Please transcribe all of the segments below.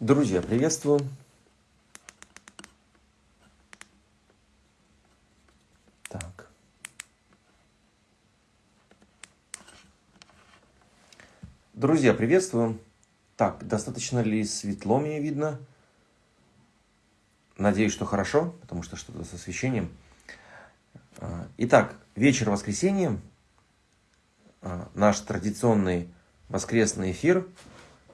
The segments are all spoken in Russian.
Друзья, приветствую! Так. Друзья, приветствую! Так, достаточно ли светло мне видно? Надеюсь, что хорошо, потому что что-то с освещением. А, итак, вечер воскресенья, а, наш традиционный воскресный эфир –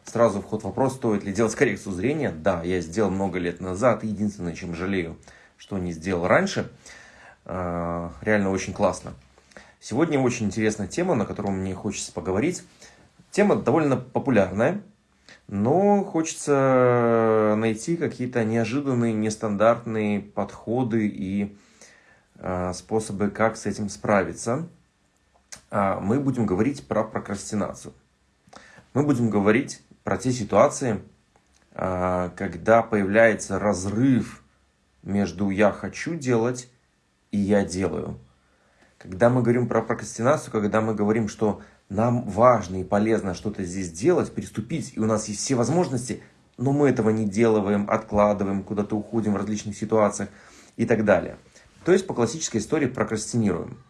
Сразу вход вопрос, стоит ли делать коррекцию зрения. Да, я сделал много лет назад. Единственное, чем жалею, что не сделал раньше. А, реально очень классно. Сегодня очень интересная тема, на которую мне хочется поговорить. Тема довольно популярная, но хочется найти какие-то неожиданные, нестандартные подходы и а, способы, как с этим справиться. А, мы будем говорить про прокрастинацию. Мы будем говорить про те ситуации, а, когда появляется разрыв между «я хочу делать» и «я делаю». Когда мы говорим про прокрастинацию, когда мы говорим, что нам важно и полезно что-то здесь делать, приступить, и у нас есть все возможности, но мы этого не делаем, откладываем, куда-то уходим в различных ситуациях и так далее. То есть по классической истории прокрастинируем.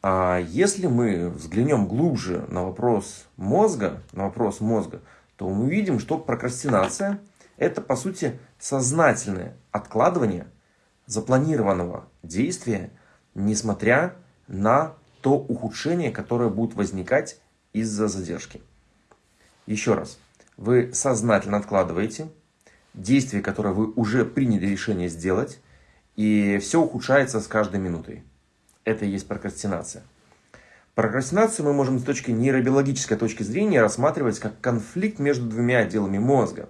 А если мы взглянем глубже на вопрос мозга, на вопрос мозга, то мы увидим, что прокрастинация – это, по сути, сознательное откладывание запланированного действия, несмотря на то ухудшение, которое будет возникать из-за задержки. Еще раз, вы сознательно откладываете действие, которое вы уже приняли решение сделать, и все ухудшается с каждой минутой это и есть прокрастинация. Прокрастинацию мы можем с точки нейробиологической точки зрения рассматривать как конфликт между двумя отделами мозга.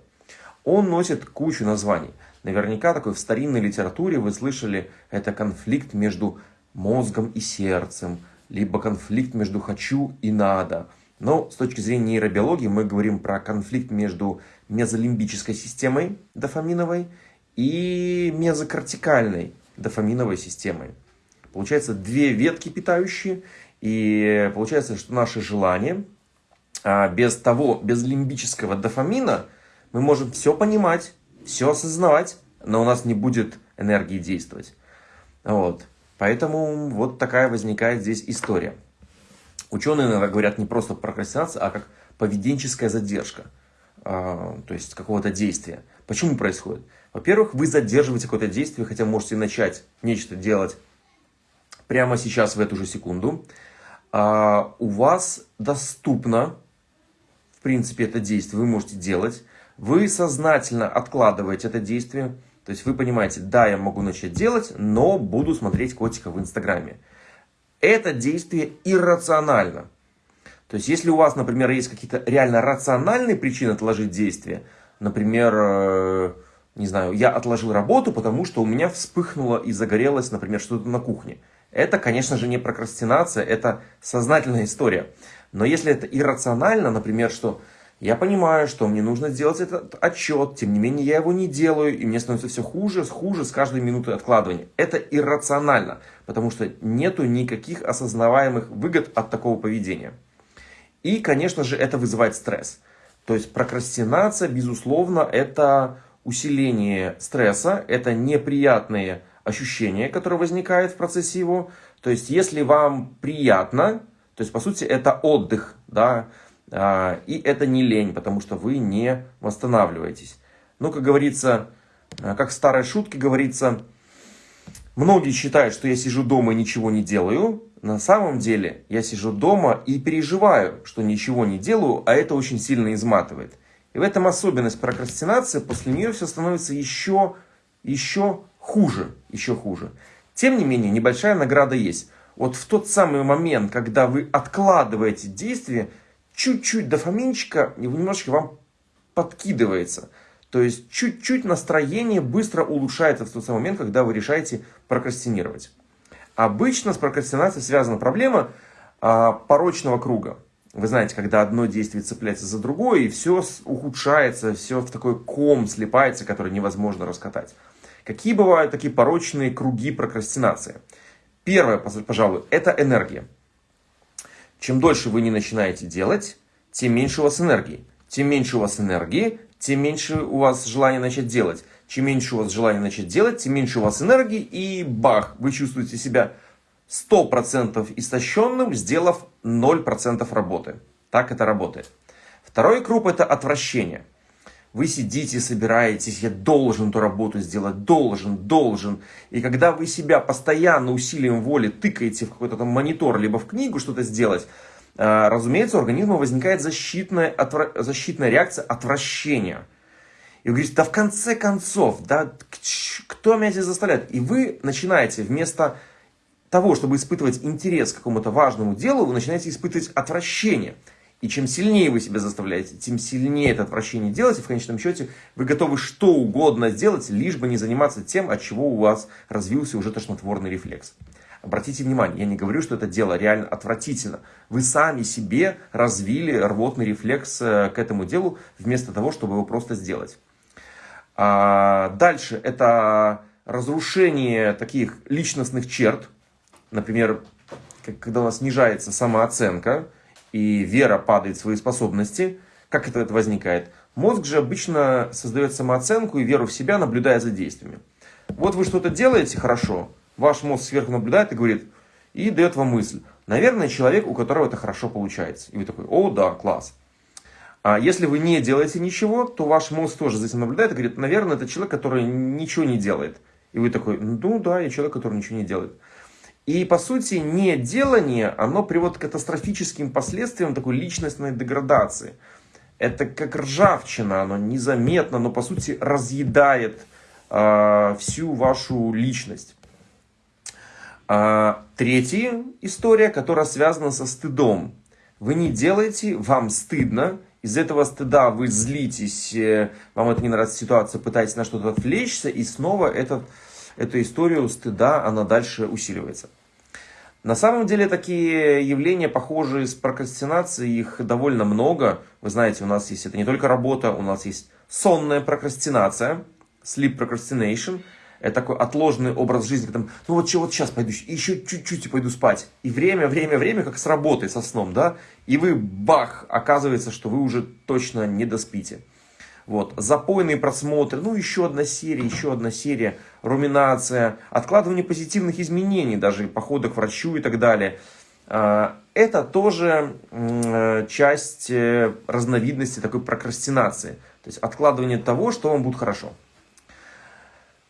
Он носит кучу названий. Наверняка такой в старинной литературе вы слышали, это конфликт между мозгом и сердцем, либо конфликт между «хочу» и «надо». Но с точки зрения нейробиологии мы говорим про конфликт между мезолимбической системой дофаминовой и мезокортикальной дофаминовой системой. Получается две ветки питающие, и получается, что наши желания, а, без того, без лимбического дофамина, мы можем все понимать, все осознавать, но у нас не будет энергии действовать. Вот. Поэтому вот такая возникает здесь история. Ученые иногда говорят не просто прокрастинация, а как поведенческая задержка, а, то есть какого-то действия. Почему происходит? Во-первых, вы задерживаете какое-то действие, хотя можете начать нечто делать прямо сейчас, в эту же секунду, а, у вас доступно, в принципе, это действие, вы можете делать. Вы сознательно откладываете это действие. То есть вы понимаете, да, я могу начать делать, но буду смотреть котика в Инстаграме. Это действие иррационально. То есть если у вас, например, есть какие-то реально рациональные причины отложить действие, например, э, не знаю, я отложил работу, потому что у меня вспыхнуло и загорелось, например, что-то на кухне. Это, конечно же, не прокрастинация, это сознательная история. Но если это иррационально, например, что я понимаю, что мне нужно сделать этот отчет, тем не менее я его не делаю, и мне становится все хуже, хуже с каждой минутой откладывания. Это иррационально, потому что нету никаких осознаваемых выгод от такого поведения. И, конечно же, это вызывает стресс. То есть прокрастинация, безусловно, это усиление стресса, это неприятные ощущение, которое возникает в процессе его. То есть, если вам приятно, то есть, по сути, это отдых, да, а, и это не лень, потому что вы не восстанавливаетесь. Ну, как говорится, а, как в старой шутке говорится, многие считают, что я сижу дома и ничего не делаю. На самом деле, я сижу дома и переживаю, что ничего не делаю, а это очень сильно изматывает. И в этом особенность прокрастинации, после нее все становится еще, еще хуже, еще хуже. Тем не менее, небольшая награда есть. Вот в тот самый момент, когда вы откладываете действие, чуть-чуть дофаминчика немножечко вам подкидывается. То есть чуть-чуть настроение быстро улучшается в тот самый момент, когда вы решаете прокрастинировать. Обычно с прокрастинацией связана проблема а, порочного круга. Вы знаете, когда одно действие цепляется за другое, и все ухудшается, все в такой ком слипается, который невозможно раскатать. Какие бывают такие порочные круги прокрастинации? Первое, пожалуй, это энергия. Чем дольше вы не начинаете делать, тем меньше у вас энергии. Тем меньше у вас энергии, тем меньше у вас желания начать делать. Чем меньше у вас желания начать делать, тем меньше у вас энергии, и бах, вы чувствуете себя 100% истощенным, сделав 0% работы. Так это работает. Второй круг это отвращение. Вы сидите, собираетесь, я должен эту работу сделать, должен, должен. И когда вы себя постоянно усилием воли тыкаете в какой-то там монитор, либо в книгу что-то сделать, а, разумеется, у организма возникает защитная, отвра... защитная реакция отвращения. И вы говорите, да в конце концов, да кто меня здесь заставляет? И вы начинаете вместо того, чтобы испытывать интерес к какому-то важному делу, вы начинаете испытывать отвращение. И чем сильнее вы себя заставляете, тем сильнее это отвращение делаете. В конечном счете вы готовы что угодно сделать, лишь бы не заниматься тем, от чего у вас развился уже тошнотворный рефлекс. Обратите внимание, я не говорю, что это дело реально отвратительно. Вы сами себе развили рвотный рефлекс э, к этому делу, вместо того, чтобы его просто сделать. А дальше это разрушение таких личностных черт. Например, когда у нас снижается самооценка, и вера падает в свои способности, как это возникает? Мозг же обычно создает самооценку и веру в себя, наблюдая за действиями. Вот вы что-то делаете хорошо, ваш мозг сверху наблюдает и говорит, и дает вам мысль. Наверное, человек, у которого это хорошо получается. И вы такой, о, да, класс. А если вы не делаете ничего, то ваш мозг тоже за этим наблюдает и говорит, наверное, это человек, который ничего не делает. И вы такой, ну да, я человек, который ничего не делает. И, по сути, неделание, оно приводит к катастрофическим последствиям такой личностной деградации. Это как ржавчина, оно незаметно, но, по сути, разъедает э, всю вашу личность. А, третья история, которая связана со стыдом. Вы не делаете, вам стыдно, из этого стыда вы злитесь, э, вам это не нравится ситуация, пытаетесь на что-то отвлечься, и снова этот, эту историю стыда, она дальше усиливается. На самом деле такие явления, похожие с прокрастинацией, их довольно много. Вы знаете, у нас есть это не только работа, у нас есть сонная прокрастинация, sleep procrastination. Это такой отложенный образ жизни, когда, ну вот вот сейчас пойду, еще чуть-чуть и пойду спать. И время, время, время, как с работой, со сном, да? И вы, бах, оказывается, что вы уже точно не доспите. Вот, запойные просмотры, ну еще одна серия, еще одна серия, руминация, откладывание позитивных изменений, даже походы к врачу и так далее. А, это тоже э, часть э, разновидности такой прокрастинации. То есть откладывание того, что вам будет хорошо.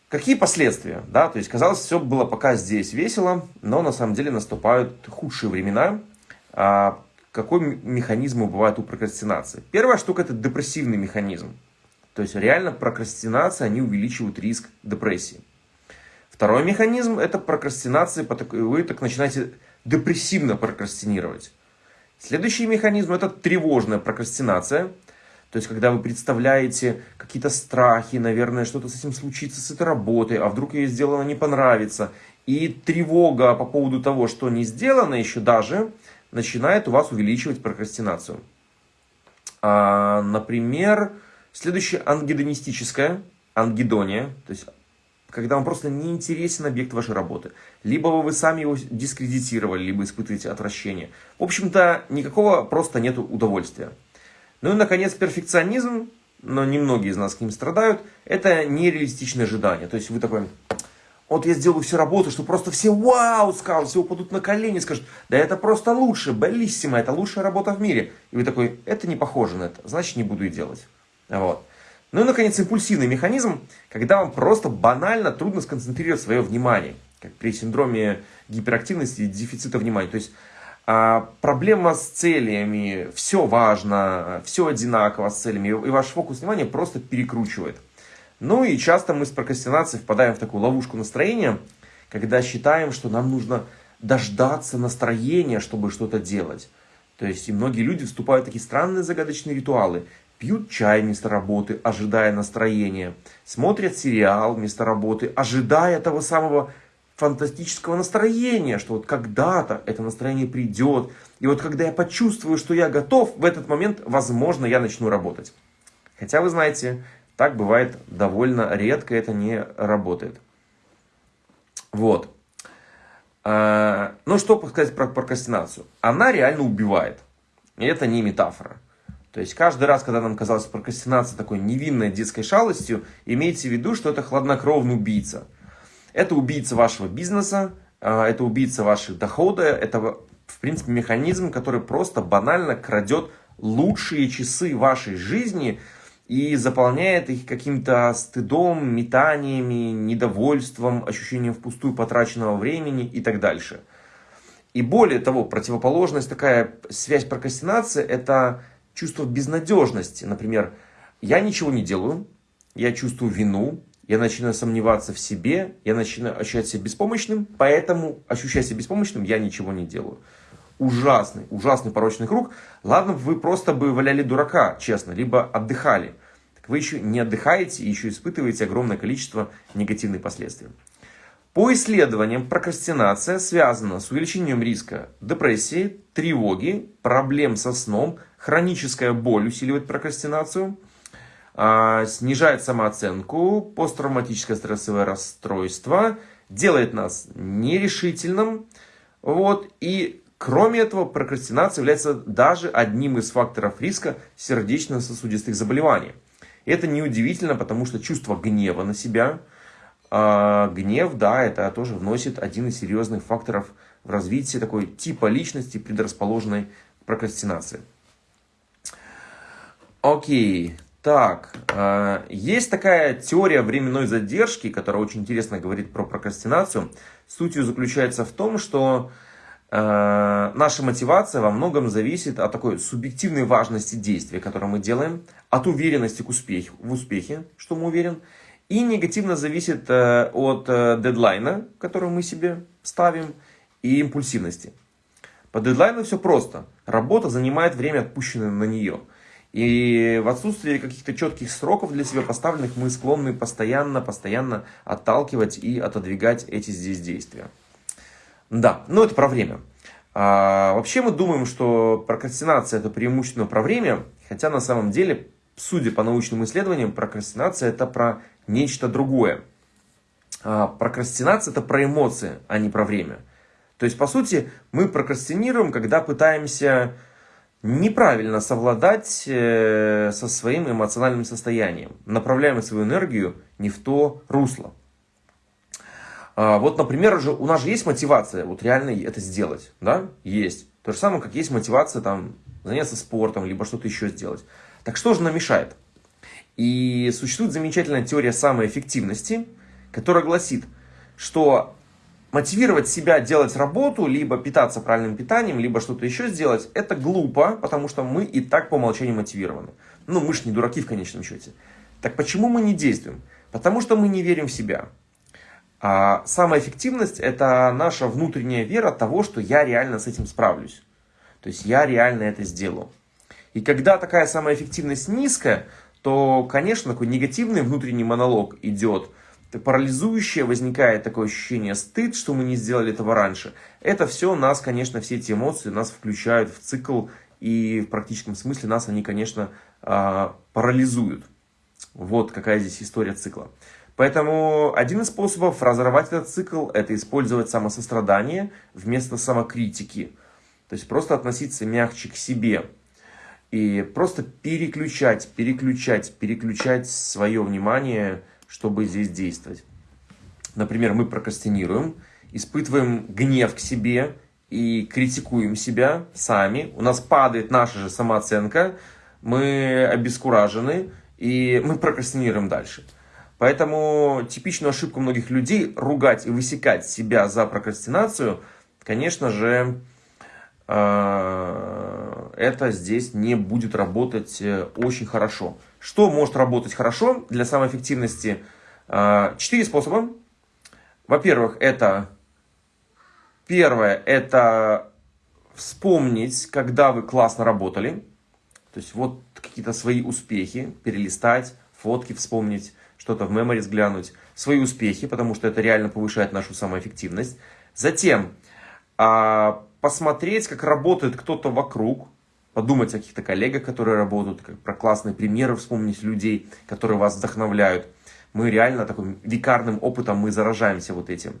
Какие последствия? Да, то есть казалось, все было пока здесь весело, но на самом деле наступают худшие времена. А какой механизм бывает у прокрастинации? Первая штука это депрессивный механизм. То есть реально прокрастинация, они увеличивают риск депрессии. Второй механизм – это прокрастинация, вы так начинаете депрессивно прокрастинировать. Следующий механизм – это тревожная прокрастинация. То есть, когда вы представляете какие-то страхи, наверное, что-то с этим случится, с этой работой, а вдруг ее сделано не понравится. И тревога по поводу того, что не сделано еще даже, начинает у вас увеличивать прокрастинацию. А, например, Следующее ангидонистическое, ангидония, то есть когда вам просто не интересен объект вашей работы. Либо вы сами его дискредитировали, либо испытываете отвращение. В общем-то, никакого просто нет удовольствия. Ну и, наконец, перфекционизм, но немногие из нас к ним страдают, это нереалистичное ожидание. То есть вы такой, вот я сделаю всю работу, что просто все вау скажут, все упадут на колени, скажут, да это просто лучше, белиссимо, это лучшая работа в мире. И вы такой, это не похоже на это, значит не буду и делать. Вот. Ну и, наконец, импульсивный механизм, когда вам просто банально трудно сконцентрировать свое внимание, как при синдроме гиперактивности и дефицита внимания. То есть а, проблема с целями, все важно, все одинаково с целями, и ваш фокус внимания просто перекручивает. Ну и часто мы с прокрастинацией впадаем в такую ловушку настроения, когда считаем, что нам нужно дождаться настроения, чтобы что-то делать. То есть и многие люди вступают в такие странные загадочные ритуалы пьют чай вместо работы, ожидая настроения, смотрят сериал вместо работы, ожидая того самого фантастического настроения, что вот когда-то это настроение придет. И вот когда я почувствую, что я готов, в этот момент, возможно, я начну работать. Хотя, вы знаете, так бывает довольно редко, это не работает. Вот. Ну, что сказать про прокрастинацию? Она реально убивает. И это не метафора. То есть каждый раз, когда нам казалось прокрастинация такой невинной детской шалостью, имейте в виду, что это хладнокровный убийца. Это убийца вашего бизнеса, а, это убийца ваших дохода, это в принципе механизм, который просто банально крадет лучшие часы вашей жизни и заполняет их каким-то стыдом, метаниями, недовольством, ощущением впустую потраченного времени и так дальше. И более того, противоположность, такая связь прокрастинации, это чувство безнадежности. Например, я ничего не делаю, я чувствую вину, я начинаю сомневаться в себе, я начинаю ощущать себя беспомощным, поэтому, ощущая себя беспомощным, я ничего не делаю. Ужасный, ужасный порочный круг. Ладно, вы просто бы валяли дурака, честно, либо отдыхали. Так вы еще не отдыхаете и еще испытываете огромное количество негативных последствий. По исследованиям, прокрастинация связана с увеличением риска депрессии, тревоги, проблем со сном, хроническая боль усиливает прокрастинацию – а, снижает самооценку, посттравматическое стрессовое расстройство, делает нас нерешительным. Вот, и кроме этого, прокрастинация является даже одним из факторов риска сердечно-сосудистых заболеваний. Это неудивительно, потому что чувство гнева на себя, э, гнев, да, это тоже вносит один из серьезных факторов в развитие такой типа личности, предрасположенной к прокрастинации. Окей, так, э, есть такая теория временной задержки, которая очень интересно говорит про прокрастинацию. Суть ее заключается в том, что э, наша мотивация во многом зависит от такой субъективной важности действия, которое мы делаем, от уверенности к успеху, в успехе, что мы уверен, и негативно зависит э, от дедлайна, который мы себе ставим, и импульсивности. По дедлайну все просто. Работа занимает время, отпущенное на нее – и в отсутствии каких-то четких сроков для себя поставленных, мы склонны постоянно, постоянно отталкивать и отодвигать эти здесь действия. Да, но это про время. А, вообще мы думаем, что прокрастинация это преимущественно про время, хотя на самом деле, судя по научным исследованиям, прокрастинация это про нечто другое. А, прокрастинация это про эмоции, а не про время. То есть, по сути, мы прокрастинируем, когда пытаемся неправильно совладать э, со своим эмоциональным состоянием. Направляем свою энергию не в то русло. А, вот, например, уже, у нас же есть мотивация вот реально это сделать. Да? Есть. То же самое, как есть мотивация там, заняться спортом, либо что-то еще сделать. Так что же нам мешает? И существует замечательная теория самоэффективности, которая гласит, что мотивировать себя делать работу, либо питаться правильным питанием, либо что-то еще сделать, это глупо, потому что мы и так по умолчанию мотивированы. Ну, мы же не дураки в конечном счете. Так почему мы не действуем? Потому что мы не верим в себя. А самая эффективность – это наша внутренняя вера того, что я реально с этим справлюсь. То есть я реально это сделаю. И когда такая самая эффективность низкая, то, конечно, такой негативный внутренний монолог идет – парализующее, возникает такое ощущение стыд, что мы не сделали этого раньше. Это все нас, конечно, все эти эмоции нас включают в цикл, и в практическом смысле нас они, конечно, а, парализуют. Вот какая здесь история цикла. Поэтому один из способов разорвать этот цикл – это использовать самосострадание вместо самокритики. То есть просто относиться мягче к себе. И просто переключать, переключать, переключать свое внимание чтобы здесь действовать. Например, мы прокрастинируем, испытываем гнев к себе и критикуем себя сами. У нас падает наша же самооценка, мы обескуражены и мы прокрастинируем дальше. Поэтому типичную ошибку многих людей ругать и высекать себя за прокрастинацию, конечно же, э, это здесь не будет работать э, очень хорошо. Что может работать хорошо для самоэффективности? А, четыре способа. Во-первых, это первое, это вспомнить, когда вы классно работали. То есть вот какие-то свои успехи, перелистать, фотки вспомнить, что-то в мемори взглянуть. Свои успехи, потому что это реально повышает нашу самоэффективность. Затем а, посмотреть, как работает кто-то вокруг, подумать о каких-то коллегах, которые работают, как про классные примеры вспомнить людей, которые вас вдохновляют. Мы реально таким викарным опытом мы заражаемся вот этим.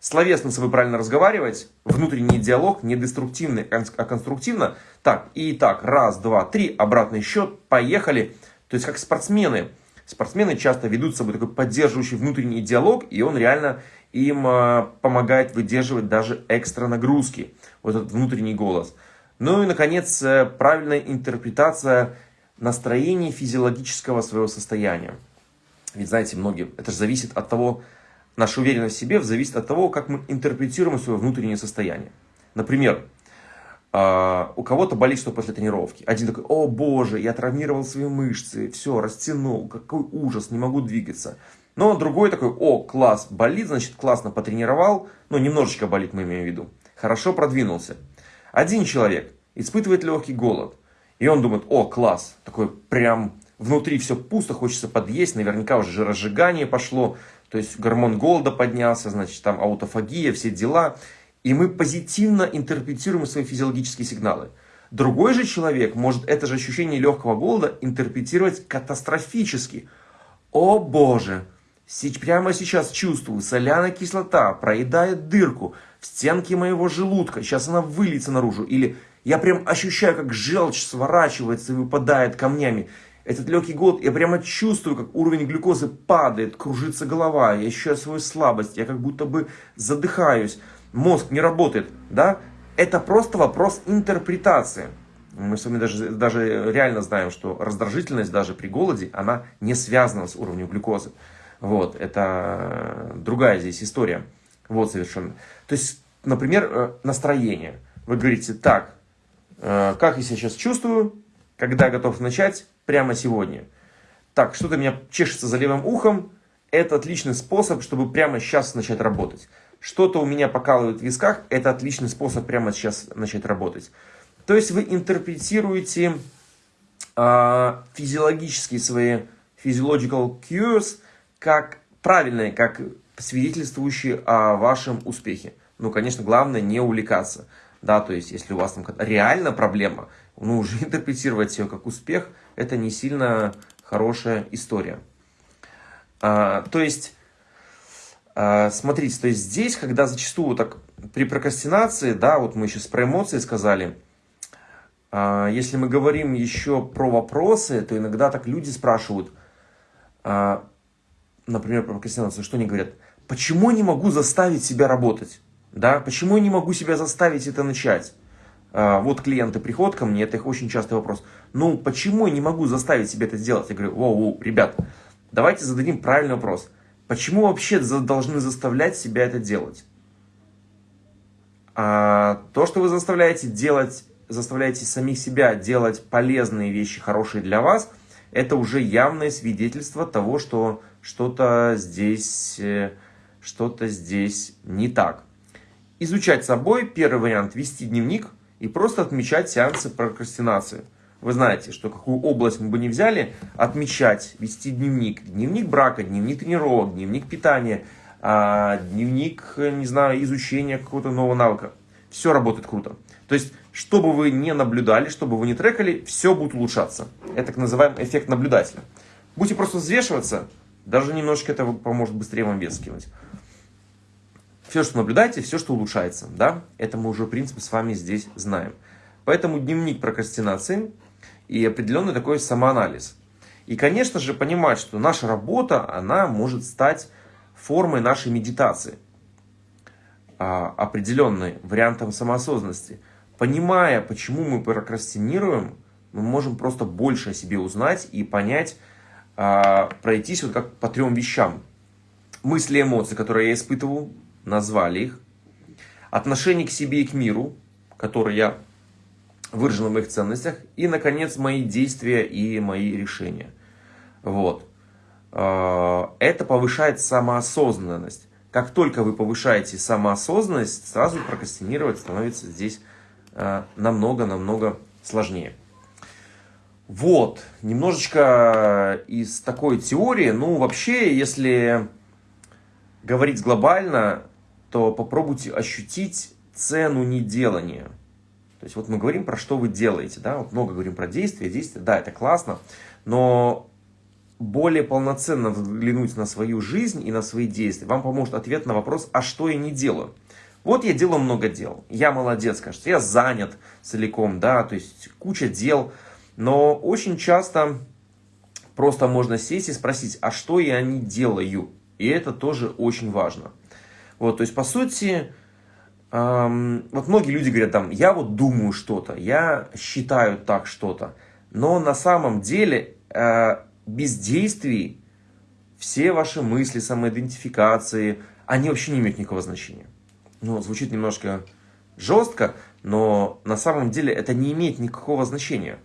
Словесно с собой правильно разговаривать, внутренний диалог не деструктивный, а конструктивно. Так, и так, раз, два, три, обратный счет, поехали. То есть как спортсмены. Спортсмены часто ведут с собой такой поддерживающий внутренний диалог, и он реально им а, помогает выдерживать даже экстра нагрузки. Вот этот внутренний голос. Ну и, наконец, э, правильная интерпретация настроения физиологического своего состояния. Ведь, знаете, многие, это же зависит от того, наша уверенность в себе зависит от того, как мы интерпретируем свое внутреннее состояние. Например, а, у кого-то болит что после тренировки. Один такой, о боже, я травмировал свои мышцы, все, растянул, какой ужас, не могу двигаться. Но другой такой, о, класс, болит, значит, классно потренировал, ну, немножечко болит, мы имеем в виду. Хорошо продвинулся. Один человек испытывает легкий голод, и он думает, о, класс, такой прям внутри все пусто, хочется подъесть, наверняка уже жиросжигание пошло, то есть гормон голода поднялся, значит, там аутофагия, все дела. И мы позитивно интерпретируем свои физиологические сигналы. Другой же человек может это же ощущение легкого голода интерпретировать катастрофически. О боже, прямо сейчас чувствую, соляная кислота проедает дырку в стенке моего желудка, сейчас она выльется наружу. Или я прям ощущаю, как желчь сворачивается и выпадает камнями этот легкий голод, я прямо чувствую, как уровень глюкозы падает, кружится голова, я ощущаю свою слабость, я как будто бы задыхаюсь, мозг не работает, да? Это просто вопрос интерпретации. Мы с вами даже, даже реально знаем, что раздражительность даже при голоде, она не связана с уровнем глюкозы. Вот, это другая здесь история. Вот совершенно. То есть, например, э, настроение. Вы говорите, так, э, как я себя сейчас чувствую, когда готов начать, прямо сегодня. Так, что-то меня чешется за левым ухом. Это отличный способ, чтобы прямо сейчас начать работать. Что-то у меня покалывает в висках. Это отличный способ прямо сейчас начать работать. То есть вы интерпретируете э, физиологические свои physiological cues как правильные, как свидетельствующие о вашем успехе. Ну, конечно, главное не увлекаться. Да, то есть, если у вас там реально проблема, ну, уже интерпретировать ее как успех, это не сильно хорошая история. А, то есть, а, смотрите, то есть здесь, когда зачастую так при прокрастинации, да, вот мы сейчас про эмоции сказали, а, если мы говорим еще про вопросы, то иногда так люди спрашивают, а, например, про прокрастинацию, что они говорят, почему я не могу заставить себя работать? Да, почему я не могу себя заставить это начать? А, вот клиенты приходят ко мне, это их очень частый вопрос. Ну, почему я не могу заставить себя это сделать? Я говорю, воу, воу, ребят, давайте зададим правильный вопрос. Почему вообще должны заставлять себя это делать? А, то, что вы заставляете делать, заставляете самих себя делать полезные вещи, хорошие для вас, это уже явное свидетельство того, что что-то здесь, э, что-то здесь не так. Изучать собой, первый вариант, вести дневник – и просто отмечать сеансы прокрастинации. Вы знаете, что какую область мы бы не взяли, отмечать, вести дневник. Дневник брака, дневник тренировок, дневник питания, а, дневник, не знаю, изучения какого-то нового навыка. Все работает круто. То есть, что бы вы не наблюдали, что бы вы не трекали, все будет улучшаться. Это так называемый эффект наблюдателя. Будете просто взвешиваться, даже немножечко это поможет быстрее вам вес скинуть все, что наблюдаете, все, что улучшается. Да? Это мы уже, в принципе, с вами здесь знаем. Поэтому дневник прокрастинации и определенный такой самоанализ. И, конечно же, понимать, что наша работа, она может стать формой нашей медитации. А, определенной вариантом самоосознанности. Понимая, почему мы прокрастинируем, мы можем просто больше о себе узнать и понять, а, пройтись вот как по трем вещам. Мысли, эмоции, которые я испытывал, назвали их, отношение к себе и к миру, которое я выражено в моих ценностях, и, наконец, мои действия и мои решения. Вот. А, это повышает самоосознанность. Как только вы повышаете самоосознанность, сразу прокрастинировать становится здесь намного-намного сложнее. Вот, немножечко из такой теории. Ну, вообще, если говорить глобально, то попробуйте ощутить цену неделания. То есть вот мы говорим про что вы делаете, да, вот много говорим про действия, действия, да, это классно, но более полноценно взглянуть на свою жизнь и на свои действия, вам поможет ответ на вопрос, а что я не делаю. Вот я делаю много дел, я молодец, кажется, я занят целиком, да, то есть куча дел, но очень часто просто можно сесть и спросить, а что я не делаю? И это тоже очень важно. Вот, то есть, по сути, эм, вот многие люди говорят там, я вот думаю что-то, я считаю так что-то, но на самом деле э, без действий все ваши мысли, самоидентификации, они вообще не имеют никакого значения. Ну, звучит немножко жестко, но на самом деле это не имеет никакого значения.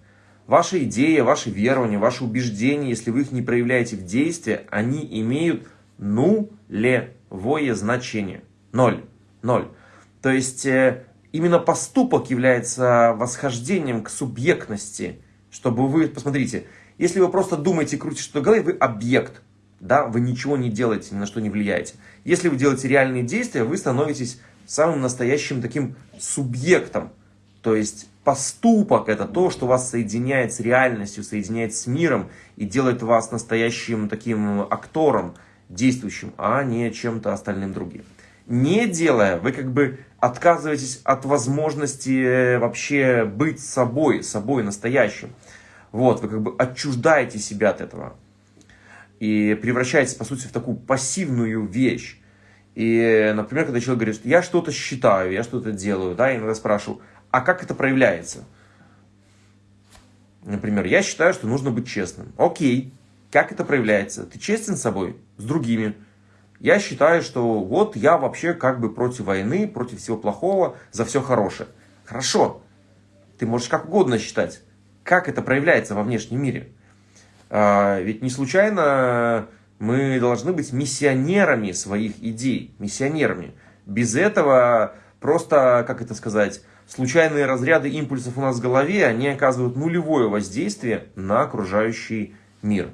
Ваши идеи, ваши верования, ваши убеждения, если вы их не проявляете в действии, они имеют нулевое значение. Ноль. Ноль. То есть, э, именно поступок является восхождением к субъектности, чтобы вы, посмотрите, если вы просто думаете, крутите что-то в голове, вы объект, да, вы ничего не делаете, ни на что не влияете. Если вы делаете реальные действия, вы становитесь самым настоящим таким субъектом. То есть поступок это то, что вас соединяет с реальностью, соединяет с миром и делает вас настоящим таким актором, действующим, а не чем-то остальным другим. Не делая, вы как бы отказываетесь от возможности вообще быть собой, собой настоящим. Вот, вы как бы отчуждаете себя от этого. И превращаетесь, по сути, в такую пассивную вещь. И, например, когда человек говорит, что я что-то считаю, я что-то делаю, да, я иногда спрашиваю, а как это проявляется? Например, я считаю, что нужно быть честным. Окей, как это проявляется? Ты честен с собой, с другими. Я считаю, что вот я вообще как бы против войны, против всего плохого, за все хорошее. Хорошо, ты можешь как угодно считать как это проявляется во внешнем мире. А, ведь не случайно мы должны быть миссионерами своих идей, миссионерами. Без этого просто, как это сказать, случайные разряды импульсов у нас в голове, они оказывают нулевое воздействие на окружающий мир.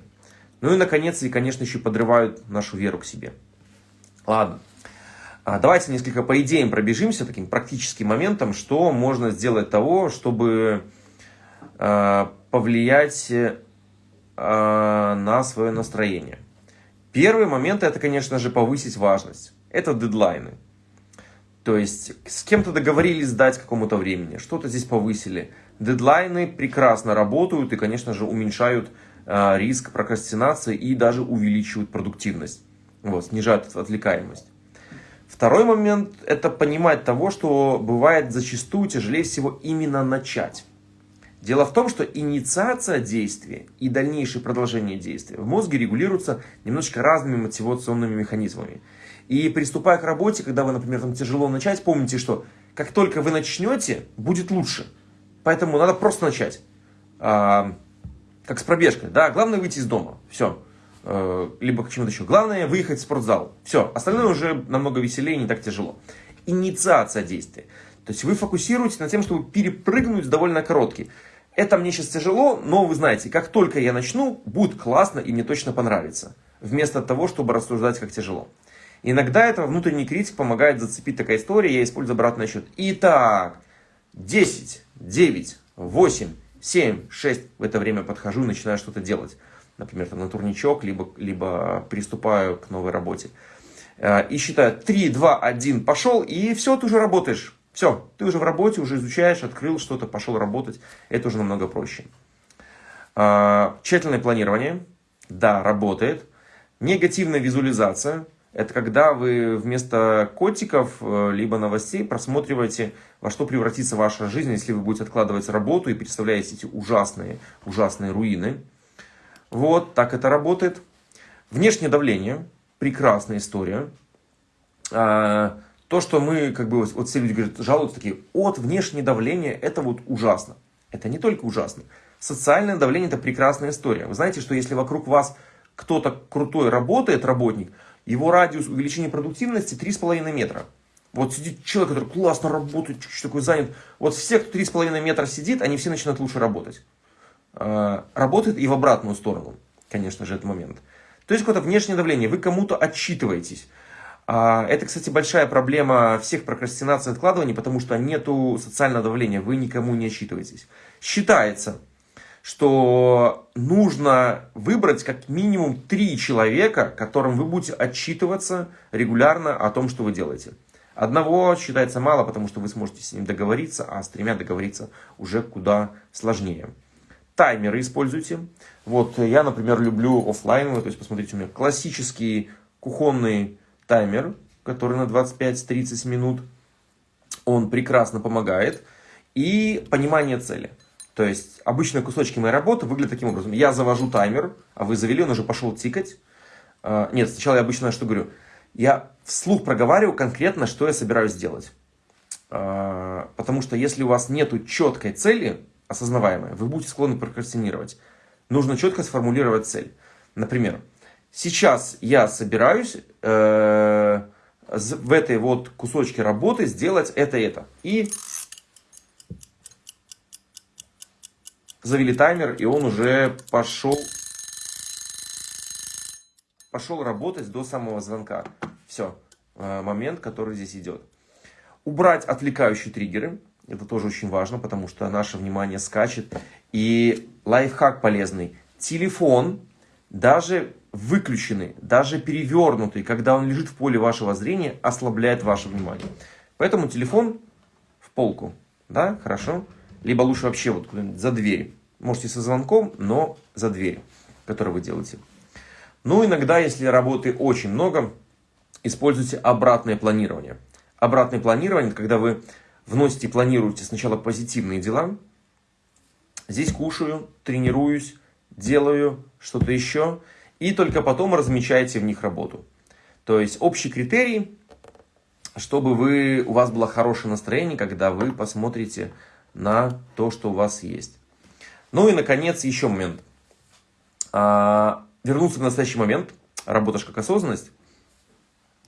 Ну и, наконец, и, конечно, еще подрывают нашу веру к себе. Ладно. А, давайте несколько по идеям пробежимся, таким практическим моментом, что можно сделать того, чтобы Э, повлиять э, на свое настроение. Первый момент это, конечно же, повысить важность. Это дедлайны. То есть с кем-то договорились сдать какому-то времени, что-то здесь повысили. Дедлайны прекрасно работают и, конечно же, уменьшают риск прокрастинации и даже увеличивают продуктивность. Вот, снижают отвлекаемость. Второй момент – это понимать того, что бывает зачастую тяжелее всего именно начать. Дело в том, что инициация действия и дальнейшее продолжение действия в мозге регулируются немножечко разными мотивационными механизмами. И приступая к работе, когда вы, например, там тяжело начать, помните, что как только вы начнете, будет лучше. Поэтому надо просто начать. Как с пробежкой. Да, главное выйти из дома. Все. А, либо к чему-то еще. Главное выехать в спортзал. Все. Остальное уже намного веселее, не так тяжело. Инициация действия. То есть вы фокусируетесь на тем, чтобы перепрыгнуть довольно короткий. Это мне сейчас тяжело, но вы знаете, как только я начну, будет классно и мне точно понравится. Вместо того, чтобы рассуждать, как тяжело. Иногда это внутренний критик помогает зацепить такая история, я использую обратный счет. Итак, 10, 9, 8, 7, 6. В это время подхожу и начинаю что-то делать. Например, там, на турничок, либо, либо приступаю к новой работе. Э, и считаю 3, 2, 1, пошел, и все, ты уже работаешь. Все, ты уже в работе, уже изучаешь, открыл что-то, пошел работать. Это уже намного проще. А, тщательное планирование. Да, работает. Негативная визуализация. Это когда вы вместо котиков, э, либо новостей просматриваете, во что превратится ваша жизнь, если вы будете откладывать работу и представляете эти ужасные, ужасные руины. Вот, так это работает. Внешнее давление. Прекрасная история. А, то, что мы, как бы, вот все люди говорят, жалуются такие, от внешнее давление, это вот ужасно. Это не только ужасно. Социальное давление – это прекрасная история. Вы знаете, что если вокруг вас кто-то крутой работает, работник, его радиус увеличения продуктивности 3,5 метра. Вот сидит человек, который классно работает, такой занят. Вот все, кто 3,5 метра сидит, они все начинают лучше работать. А, работает и в обратную сторону, конечно же, этот момент. То есть какое-то внешнее давление, вы кому-то отчитываетесь. А, это, кстати, большая проблема всех прокрастинаций и откладываний, потому что нету социального давления, вы никому не отчитываетесь. Считается, что нужно выбрать как минимум три человека, которым вы будете отчитываться регулярно о том, что вы делаете. Одного считается мало, потому что вы сможете с ним договориться, а с тремя договориться уже куда сложнее. Таймеры используйте. Вот я, например, люблю офлайновый, то есть посмотрите, у меня классический кухонный таймер, который на 25-30 минут. Он прекрасно помогает. И понимание цели. То есть обычно кусочки моей работы выглядят таким образом. Я завожу таймер, а вы завели, он уже пошел тикать. А, нет, сначала я обычно что говорю? Я вслух проговариваю конкретно, что я собираюсь сделать. А, потому что если у вас нет четкой цели, осознаваемой, вы будете склонны прокрастинировать. Нужно четко сформулировать цель. Например, сейчас я собираюсь э, в этой вот кусочке работы сделать это и это. И завели таймер, и он уже пошел, пошел работать до самого звонка. Все, э, момент, который здесь идет. Убрать отвлекающие триггеры. Это тоже очень важно, потому что наше внимание скачет. И лайфхак полезный. Телефон, даже выключенный, даже перевернутый, когда он лежит в поле вашего зрения, ослабляет ваше внимание. Поэтому телефон в полку. Да, хорошо. Либо лучше вообще вот за дверь. Можете со звонком, но за дверь, которую вы делаете. Ну, иногда, если работы очень много, используйте обратное планирование. Обратное планирование, когда вы вносите и планируете сначала позитивные дела. Здесь кушаю, тренируюсь, делаю что-то еще. И только потом размечаете в них работу. То есть общий критерий, чтобы вы, у вас было хорошее настроение, когда вы посмотрите на то, что у вас есть. Ну и, наконец, еще момент. А, вернуться в настоящий момент. Работа как осознанность.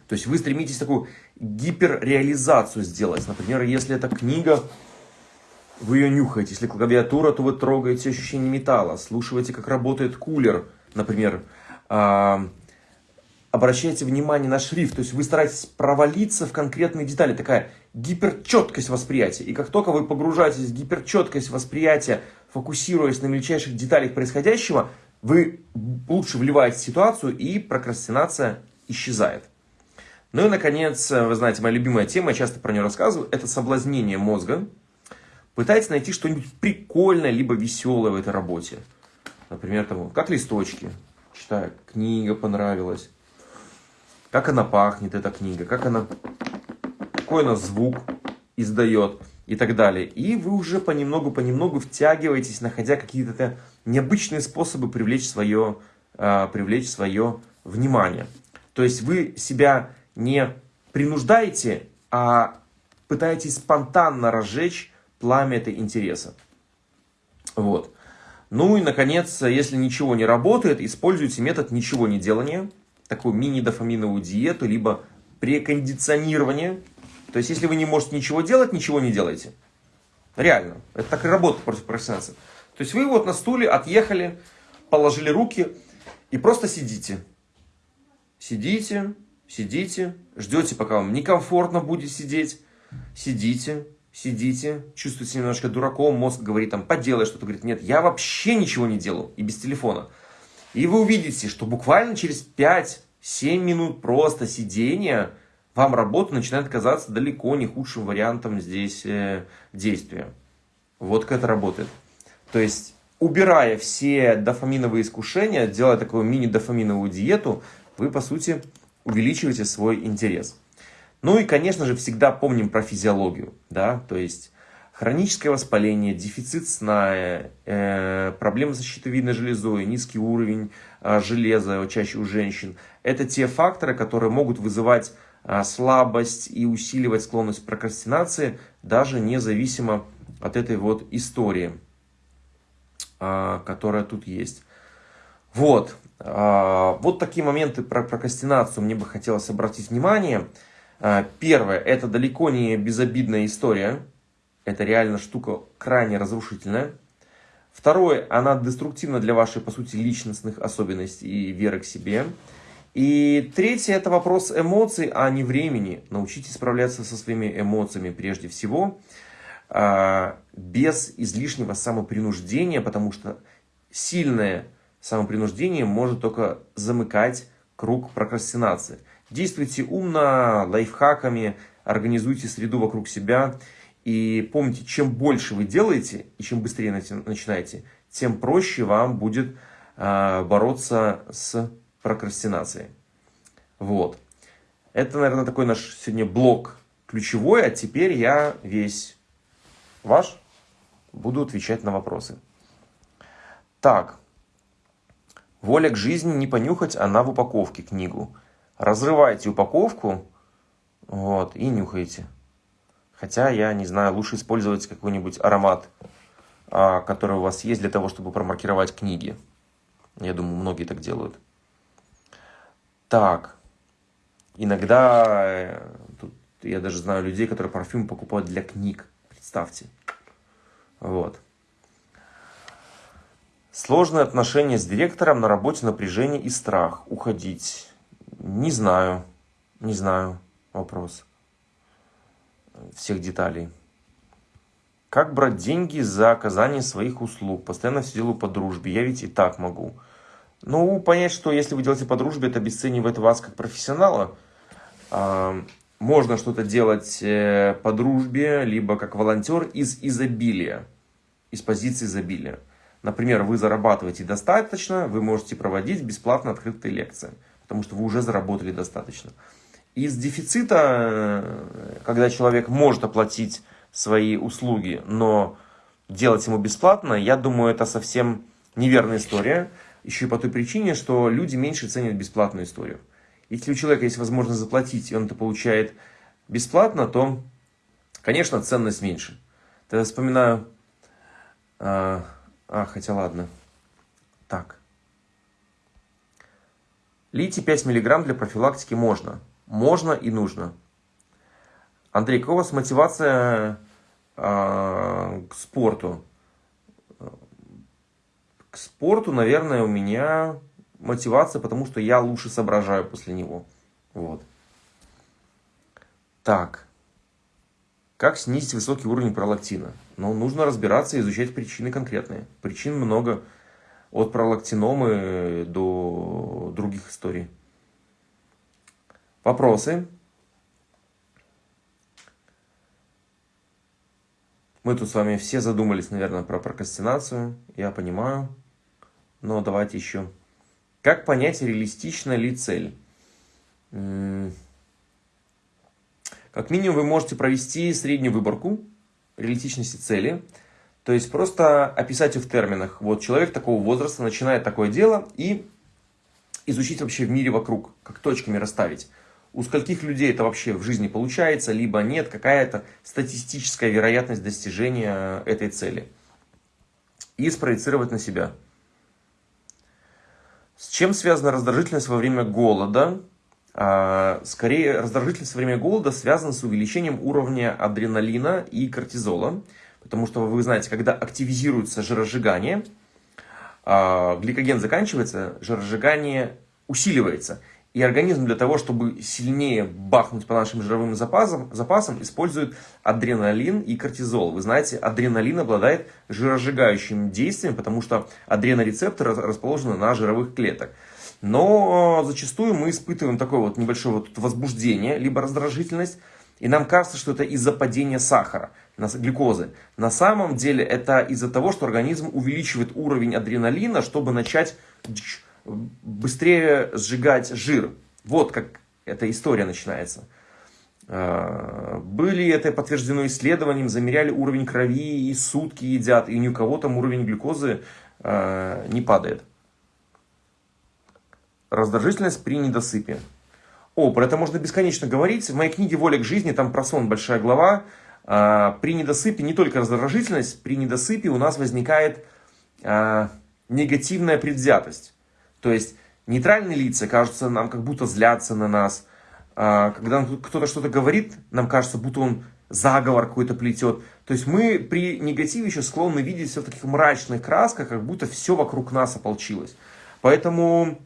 То есть вы стремитесь такую гиперреализацию сделать. Например, если это книга, вы ее нюхаете. Если клавиатура, то вы трогаете ощущение металла. Слушаете, как работает кулер, например. А, обращайте внимание на шрифт. То есть вы стараетесь провалиться в конкретные детали. Такая гиперчеткость восприятия. И как только вы погружаетесь в гиперчеткость восприятия, фокусируясь на мельчайших деталях происходящего, вы лучше вливаете в ситуацию и прокрастинация исчезает. Ну и, наконец, вы знаете, моя любимая тема, я часто про нее рассказываю, это соблазнение мозга. Пытайтесь найти что-нибудь прикольное, либо веселое в этой работе. Например, там, как листочки. Читаю, книга понравилась. Как она пахнет, эта книга. Как она какой она звук издает и так далее. И вы уже понемногу-понемногу втягиваетесь, находя какие-то необычные способы привлечь свое, э, привлечь свое внимание. То есть вы себя не принуждаете, а пытаетесь спонтанно разжечь пламя этой интереса. Вот. Ну и, наконец, если ничего не работает, используйте метод ничего не делания, такую мини-дофаминовую диету, либо прекондиционирование то есть, если вы не можете ничего делать, ничего не делайте. Реально. Это так и работает против прокрастинации. То есть, вы вот на стуле отъехали, положили руки и просто сидите. Сидите, сидите, ждете, пока вам некомфортно будет сидеть. Сидите, сидите, чувствуете немножко дураком, мозг говорит там, поделай что-то. Говорит, нет, я вообще ничего не делаю и без телефона. И вы увидите, что буквально через 5-7 минут просто сидения вам работа начинает казаться далеко не худшим вариантом здесь э, действия. Вот как это работает. То есть, убирая все дофаминовые искушения, делая такую мини-дофаминовую диету, вы, по сути, увеличиваете свой интерес. Ну и, конечно же, всегда помним про физиологию. Да? То есть, хроническое воспаление, дефицит сна, э, проблемы с щитовидной железой, низкий уровень э, железа чаще у женщин. Это те факторы, которые могут вызывать а, слабость и усиливать склонность к прокрастинации, даже независимо от этой вот истории, а, которая тут есть. Вот. А, вот такие моменты про прокрастинацию мне бы хотелось обратить внимание. Первое, это далеко не безобидная история. Это реально штука крайне разрушительная. Второе, она деструктивна для вашей, по сути, личностных особенностей и веры к себе. И третье – это вопрос эмоций, а не времени. Научитесь справляться со своими эмоциями прежде всего. а, без излишнего самопринуждения, потому что сильное самопринуждение может только замыкать круг прокрастинации. Действуйте умно, лайфхаками, организуйте среду вокруг себя. И помните, чем больше вы делаете и чем быстрее начинаете, тем проще вам будет э, бороться с прокрастинацией. Вот. Это, наверное, такой наш сегодня блок ключевой, а теперь я весь ваш буду отвечать на вопросы. Так. Воля к жизни не понюхать, она в упаковке книгу. Разрывайте упаковку вот, и нюхайте. Хотя, я не знаю, лучше использовать какой-нибудь аромат, а, который у вас есть для того, чтобы промаркировать книги. Я думаю, многие так делают. Так. Иногда, э, тут я даже знаю людей, которые парфюм покупают для книг. Представьте. Вот. Сложные отношения с директором на работе, напряжение и страх. Уходить. Не знаю. Не знаю. Вопрос. Всех деталей. Как брать деньги за оказание своих услуг? Постоянно все делаю по дружбе. Я ведь и так могу. Ну, понять, что если вы делаете по дружбе, это обесценивает вас как профессионала. А, можно что-то делать э, по дружбе, либо как волонтер из изобилия, из позиции изобилия. Например, вы зарабатываете достаточно, вы можете проводить бесплатно открытые лекции, потому что вы уже заработали достаточно. Из дефицита, э, когда человек может оплатить свои услуги, но делать ему бесплатно, я думаю, это совсем неверная история. Еще и по той причине, что люди меньше ценят бесплатную историю. Если у человека есть возможность заплатить, и он это получает бесплатно, то, конечно, ценность меньше. Тогда вспоминаю... А, а, хотя ладно. Так. Литий 5 мг для профилактики можно. Можно и нужно. Андрей, какая у вас мотивация э, к спорту? К спорту, наверное, у меня мотивация, потому что я лучше соображаю после него. Вот. Так. Как снизить высокий уровень пролактина? Ну, нужно разбираться и изучать причины конкретные. Причин много. От пролактиномы до других историй. Вопросы? Мы тут с вами все задумались, наверное, про прокрастинацию. Я понимаю. Но давайте еще как понять, реалистична ли цель? Как минимум вы можете провести среднюю выборку реалистичности цели. То есть просто описать ее в терминах. Вот человек такого возраста начинает такое дело и изучить вообще в мире вокруг, как точками расставить. У скольких людей это вообще в жизни получается, либо нет, какая-то статистическая вероятность достижения этой цели. И спроецировать на себя. С чем связана раздражительность во время голода? А, скорее, раздражительность во время голода связана с увеличением уровня адреналина и кортизола. Потому что, вы знаете, когда активизируется жиросжигание, а, гликоген заканчивается, жиросжигание усиливается. И организм для того, чтобы сильнее бахнуть по нашим жировым запасам, запасам, использует адреналин и кортизол. Вы знаете, адреналин обладает жиросжигающим действием, потому что адренорецепторы расположены на жировых клетках. Но зачастую мы испытываем такое вот небольшое вот возбуждение, либо раздражительность, и нам кажется, что это из-за падения сахара, глюкозы. На самом деле это из-за того, что организм увеличивает уровень адреналина, чтобы начать быстрее сжигать жир. Вот как эта история начинается. А, были это подтверждено исследованием, замеряли уровень крови и сутки едят, и ни у кого там уровень глюкозы а, не падает. Раздражительность при недосыпе. О, про это можно бесконечно говорить. В моей книге «Воля к жизни» там про сон большая глава. А, при недосыпе не только раздражительность, при недосыпе у нас возникает негативная предвзятость. То есть нейтральные лица кажутся нам как будто злятся на нас. А, когда кто-то что-то говорит, нам кажется, будто он заговор какой-то плетет. То есть мы при негативе еще склонны видеть все в таких мрачных красках, как будто все вокруг нас ополчилось. Поэтому,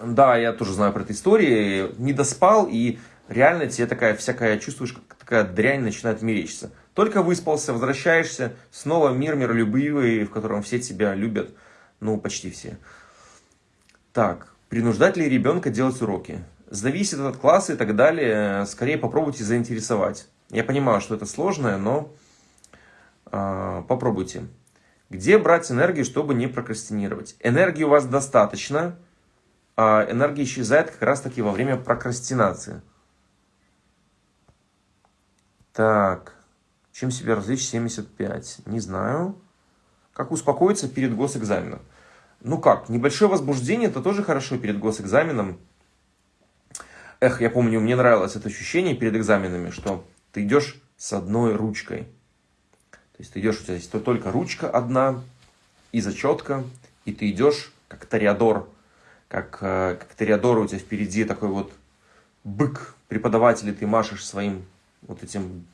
да, я тоже знаю про эту историю, не доспал, и реально тебе такая всякая, чувствуешь какая дрянь начинает мерещиться. Только выспался, возвращаешься, снова мир миролюбивый, в котором все тебя любят, ну, почти все. Так, принуждать ли ребенка делать уроки? Зависит от класса и так далее, скорее попробуйте заинтересовать. Я понимаю, что это сложное, но э, попробуйте. Где брать энергию, чтобы не прокрастинировать? Энергии у вас достаточно, а энергия исчезает как раз таки во время прокрастинации. Так, чем себя развлечь 75? Не знаю. Как успокоиться перед госэкзаменом? Ну как, небольшое возбуждение, это тоже хорошо перед госэкзаменом. Эх, я помню, мне нравилось это ощущение перед экзаменами, что ты идешь с одной ручкой. То есть ты идешь, у тебя есть только ручка одна и зачетка, и ты идешь как Тореадор, как, э, как Тореадор у тебя впереди такой вот бык преподаватель, и ты машешь своим вот этим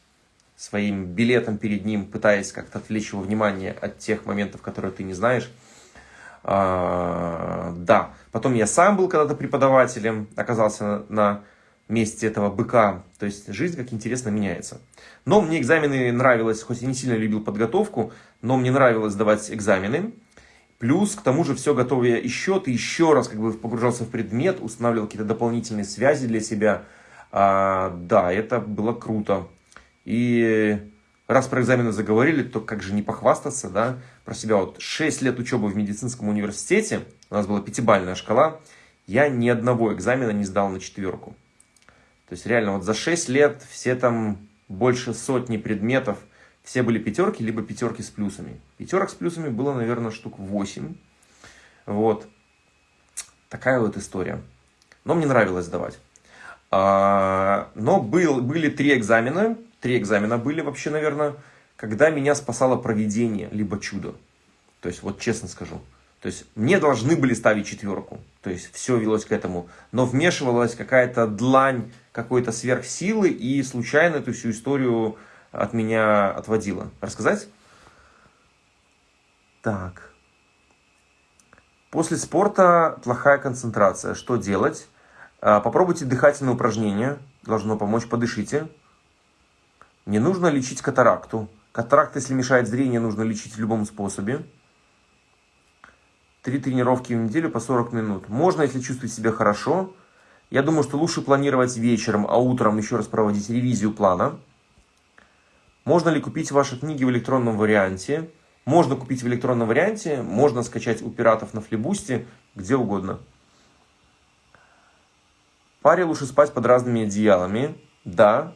своим билетом перед ним, пытаясь как-то отвлечь его внимание от тех моментов, которые ты не знаешь. А, да, потом я сам был когда-то преподавателем, оказался на, месте этого быка. То есть жизнь как интересно меняется. Но мне экзамены нравилось, хоть я не сильно любил подготовку, но мне нравилось сдавать экзамены. Плюс, к тому же, все готовя еще, ты еще раз как бы погружался в предмет, устанавливал какие-то дополнительные связи для себя. А, да, это было круто. И раз про экзамены заговорили, то как же не похвастаться, да, про себя. Вот 6 лет учебы в медицинском университете, у нас была пятибальная шкала, я ни одного экзамена не сдал на четверку. То есть реально вот за 6 лет все там больше сотни предметов, все были пятерки, либо пятерки с плюсами. Пятерок с плюсами было, наверное, штук 8. Вот. Такая вот история. Но мне нравилось сдавать. А, но был, были три экзамена. Три экзамена были вообще, наверное, когда меня спасало проведение, либо чудо. То есть, вот честно скажу. То есть, мне должны были ставить четверку. То есть, все велось к этому. Но вмешивалась какая-то длань какой-то сверхсилы и случайно эту всю историю от меня отводила. Рассказать? Так. После спорта плохая концентрация. Что делать? А, попробуйте дыхательные упражнения. Должно помочь. Подышите. Не нужно лечить катаракту. Катаракт, если мешает зрение, нужно лечить в любом способе. Три тренировки в неделю по 40 минут. Можно, если чувствуете себя хорошо. Я думаю, что лучше планировать вечером, а утром еще раз проводить ревизию плана. Можно ли купить ваши книги в электронном варианте? Можно купить в электронном варианте, можно скачать у пиратов на флибусте, где угодно. Паре лучше спать под разными одеялами. Да,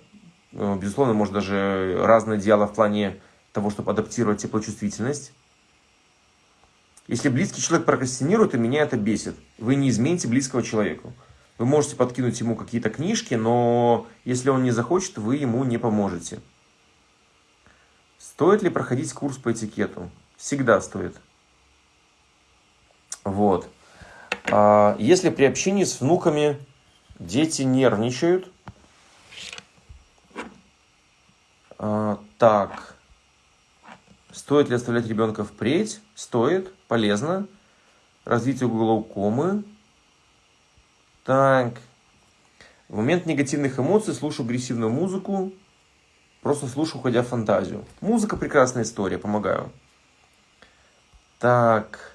безусловно, может даже разные одеяла в плане того, чтобы адаптировать теплочувствительность. Если близкий человек прокрастинирует, и меня это бесит. Вы не измените близкого человеку. Вы можете подкинуть ему какие-то книжки, но если он не захочет, вы ему не поможете. Стоит ли проходить курс по этикету? Всегда стоит. Вот. А если при общении с внуками дети нервничают, а, так, стоит ли оставлять ребенка впредь? Стоит, полезно. Развитие глаукомы, так. В момент негативных эмоций слушаю агрессивную музыку. Просто слушаю, уходя в фантазию. Музыка прекрасная история, помогаю. Так.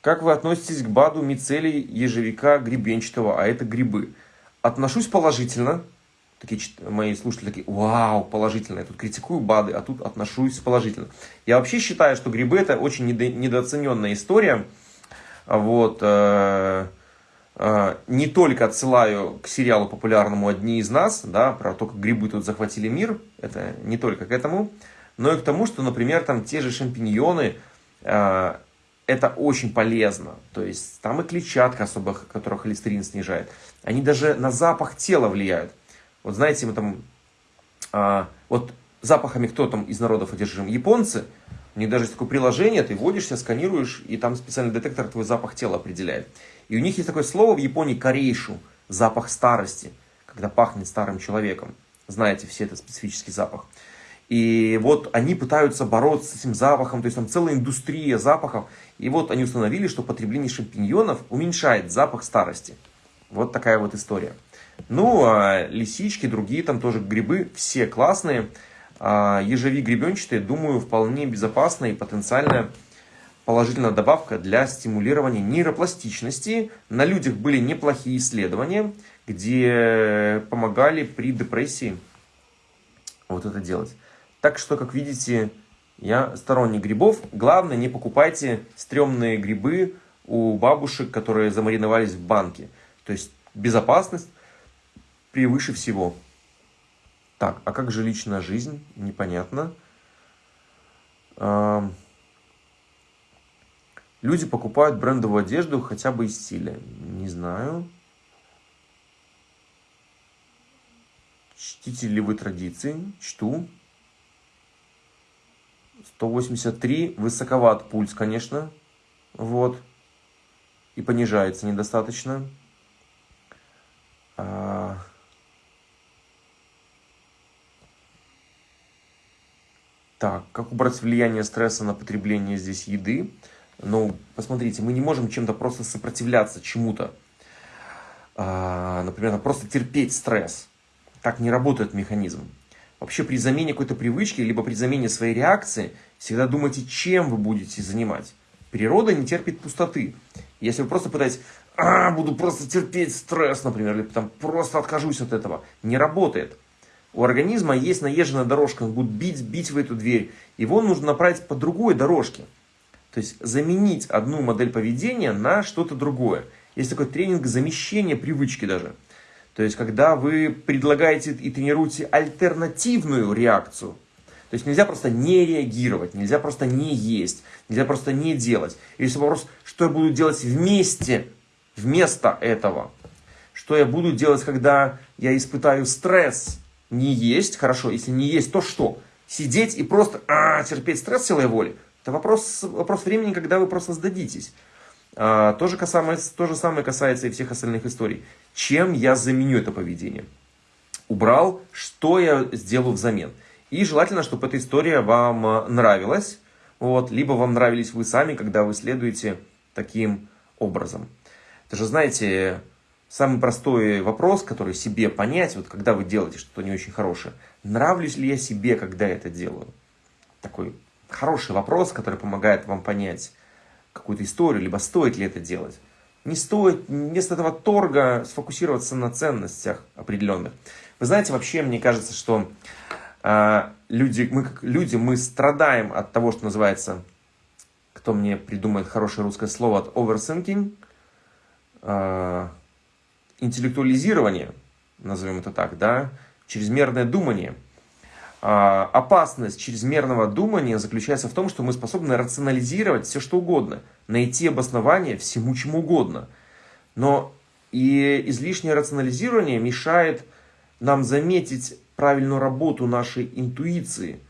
Как вы относитесь к БАДу мицелий ежевика гребенчатого, а это грибы? Отношусь положительно. Такие мои слушатели такие, вау, положительно. Я тут критикую БАДы, а тут отношусь положительно. Я вообще считаю, что грибы это очень недо, недооцененная история. Вот. Э а, не только отсылаю к сериалу популярному «Одни из нас», да, про то, как грибы тут захватили мир, это не только к этому, но и к тому, что, например, там те же шампиньоны, э, это очень полезно. То есть там и клетчатка особо, которая холестерин снижает. Они даже на запах тела влияют. Вот знаете, мы там, э, вот запахами кто там из народов одержим? Японцы, у них даже есть такое приложение, ты вводишься, сканируешь, и там специальный детектор твой запах тела определяет. И у них есть такое слово в Японии корейшу, запах старости, когда пахнет старым человеком. Знаете, все это специфический запах. И вот они пытаются бороться с этим запахом, то есть там целая индустрия запахов. И вот они установили, что потребление шампиньонов уменьшает запах старости. Вот такая вот история. Ну, а лисички, другие там тоже грибы, все классные. А ежевик гребенчатый, думаю, вполне безопасная и потенциально положительная добавка для стимулирования нейропластичности. На людях были неплохие исследования, где помогали при депрессии вот это делать. Так что, как видите, я сторонник грибов. Главное, не покупайте стрёмные грибы у бабушек, которые замариновались в банке. То есть безопасность превыше всего. Так, а как же личная жизнь? Непонятно. Люди покупают брендовую одежду хотя бы из стиля. Не знаю. Чтите ли вы традиции? Чту. 183. Высоковат пульс, конечно. Вот. И понижается недостаточно. Так, как убрать влияние стресса на потребление здесь еды? Ну, посмотрите, мы не можем чем-то просто сопротивляться чему-то. А, например, просто терпеть стресс. Так не работает механизм. Вообще при замене какой-то привычки, либо при замене своей реакции, всегда думайте, чем вы будете занимать. Природа не терпит пустоты. Если вы просто пытаетесь, а, буду просто терпеть стресс, например, или там просто откажусь от этого, не работает. У организма есть наезженная дорожка, он будет бить, бить в эту дверь. Его нужно направить по другой дорожке. То есть заменить одну модель поведения на что-то другое. Есть такой тренинг замещения привычки даже. То есть когда вы предлагаете и тренируете альтернативную реакцию. То есть нельзя просто не реагировать, нельзя просто не есть, нельзя просто не делать. Если вопрос, что я буду делать вместе, вместо этого. Что я буду делать, когда я испытаю стресс, не есть, хорошо, если не есть, то что? Сидеть и просто а, терпеть стресс силой воли? Это вопрос, вопрос времени, когда вы просто сдадитесь. А, то, же касается, то же самое касается и всех остальных историй. Чем я заменю это поведение? Убрал, что я сделаю взамен? И желательно, чтобы эта история вам а, нравилась. Вот, либо вам нравились вы сами, когда вы следуете таким образом. Это же, знаете, Самый простой вопрос, который себе понять, вот когда вы делаете что-то не очень хорошее, нравлюсь ли я себе, когда это делаю? Такой хороший вопрос, который помогает вам понять какую-то историю, либо стоит ли это делать. Не стоит вместо этого торга сфокусироваться на ценностях определенных. Вы знаете, вообще, мне кажется, что э, люди, мы как люди, мы страдаем от того, что называется, кто мне придумает хорошее русское слово, от overthinking, э, интеллектуализирование, назовем это так, да, чрезмерное думание. А, опасность чрезмерного думания заключается в том, что мы способны рационализировать все что угодно, найти обоснование всему чему угодно. Но и излишнее рационализирование мешает нам заметить правильную работу нашей интуиции,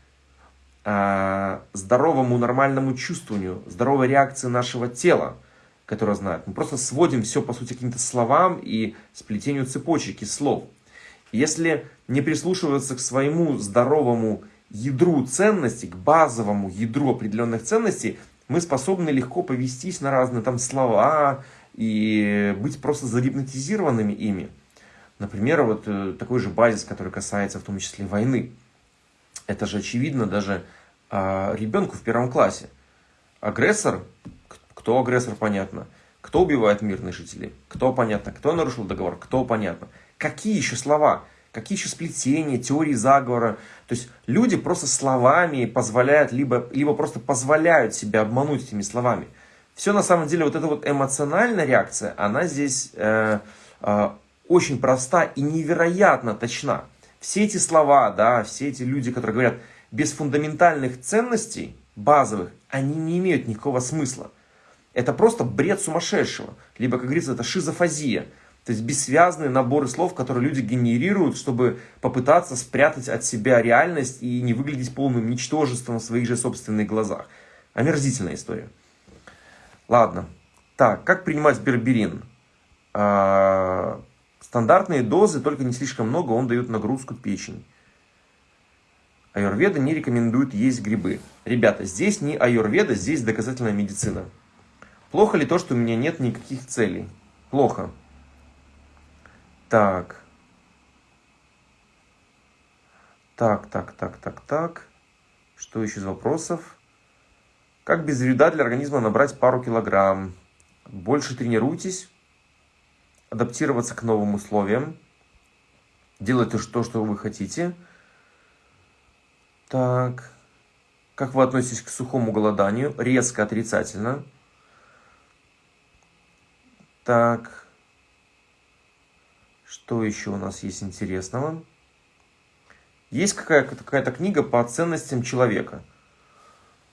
а, здоровому нормальному чувствованию, здоровой реакции нашего тела которые знают. Мы просто сводим все, по сути, к каким-то словам и сплетению цепочек слов. Если не прислушиваться к своему здоровому ядру ценностей, к базовому ядру определенных ценностей, мы способны легко повестись на разные там слова и быть просто загипнотизированными ими. Например, вот э, такой же базис, который касается в том числе войны. Это же очевидно даже а, ребенку в первом классе. Агрессор кто агрессор, понятно. Кто убивает мирных жителей? Кто понятно. Кто нарушил договор? Кто понятно. Какие еще слова? Какие еще сплетения, теории заговора? То есть люди просто словами позволяют, либо, либо просто позволяют себя обмануть этими словами. Все на самом деле, вот эта вот эмоциональная реакция, она здесь э, э, очень проста и невероятно точна. Все эти слова, да, все эти люди, которые говорят без фундаментальных ценностей, базовых, они не имеют никакого смысла. Это просто бред сумасшедшего. Либо, как говорится, это шизофазия. То есть бессвязные наборы слов, которые люди генерируют, чтобы попытаться спрятать от себя реальность и не выглядеть полным ничтожеством в своих же собственных глазах. Омерзительная история. Ладно. Так, как принимать берберин? А, стандартные дозы, только не слишком много, он дает нагрузку печени. Аюрведа не рекомендует есть грибы. Ребята, здесь не аюрведа, здесь доказательная медицина. Плохо ли то, что у меня нет никаких целей? Плохо. Так. Так, так, так, так, так. Что еще из вопросов? Как без вреда для организма набрать пару килограмм? Больше тренируйтесь, адаптироваться к новым условиям, делайте то, что вы хотите. Так, как вы относитесь к сухому голоданию? Резко отрицательно. Так, что еще у нас есть интересного? Есть какая-то какая книга по ценностям человека.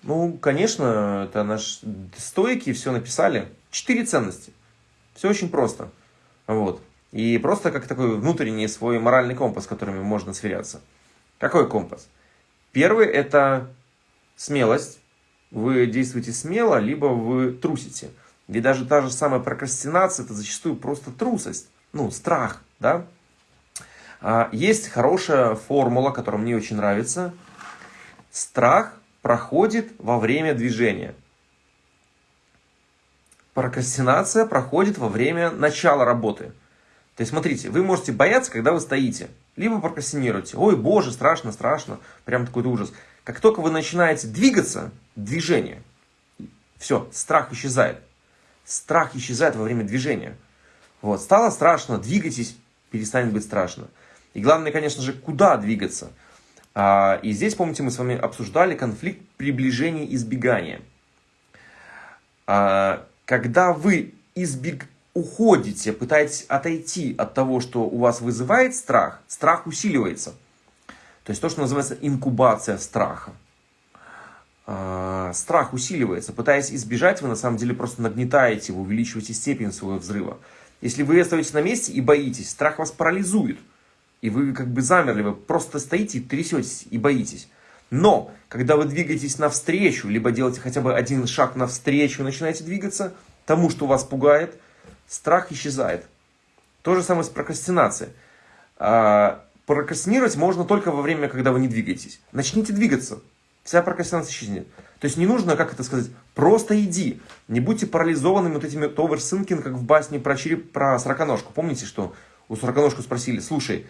Ну, конечно, это наш стойки все написали. Четыре ценности. Все очень просто. Вот. И просто как такой внутренний свой моральный компас, которыми можно сверяться. Какой компас? Первый – это смелость. Вы действуете смело, либо вы трусите. Ведь даже та же самая прокрастинация – это зачастую просто трусость. Ну, страх, да? А, есть хорошая формула, которая мне очень нравится. Страх проходит во время движения. Прокрастинация проходит во время начала работы. То есть, смотрите, вы можете бояться, когда вы стоите. Либо прокрастинируете. Ой, боже, страшно, страшно. Прям такой ужас. Как только вы начинаете двигаться, движение, все, страх исчезает. Страх исчезает во время движения. Вот, стало страшно, двигайтесь, перестанет быть страшно. И главное, конечно же, куда двигаться. А, и здесь, помните, мы с вами обсуждали конфликт приближения и избегания. А, когда вы избег... уходите, пытаетесь отойти от того, что у вас вызывает страх, страх усиливается. То есть то, что называется инкубация страха. А, страх усиливается. Пытаясь избежать, вы на самом деле просто нагнетаете, вы увеличиваете степень своего взрыва. Если вы остаетесь на месте и боитесь, страх вас парализует. И вы как бы замерли, вы просто стоите, трясетесь и боитесь. Но, когда вы двигаетесь навстречу, либо делаете хотя бы один шаг навстречу, начинаете двигаться, тому, что вас пугает, страх исчезает. То же самое с прокрастинацией. А, прокрастинировать можно только во время, когда вы не двигаетесь. Начните двигаться. Вся прокрастинация исчезнет. То есть не нужно, как это сказать, просто иди. Не будьте парализованными вот этими товерсинкин, как в басне про череп, про сороконожку. Помните, что у сороконожку спросили, слушай,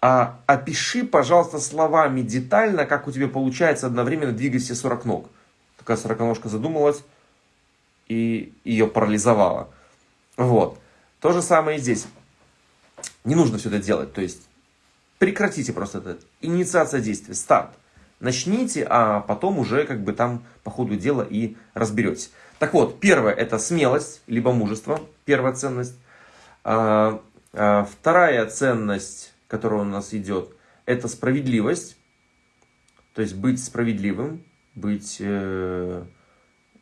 а опиши, пожалуйста, словами детально, как у тебя получается одновременно двигать все 40 ног. Такая сороконожка задумалась и ее парализовала. Вот. То же самое и здесь. Не нужно все это делать. То есть прекратите просто это. Инициация действия, старт. Начните, а потом уже как бы там по ходу дела и разберетесь. Так вот, первое это смелость, либо мужество, первая ценность. А, а, вторая ценность которая у нас идет, это справедливость, то есть быть справедливым, быть... Э,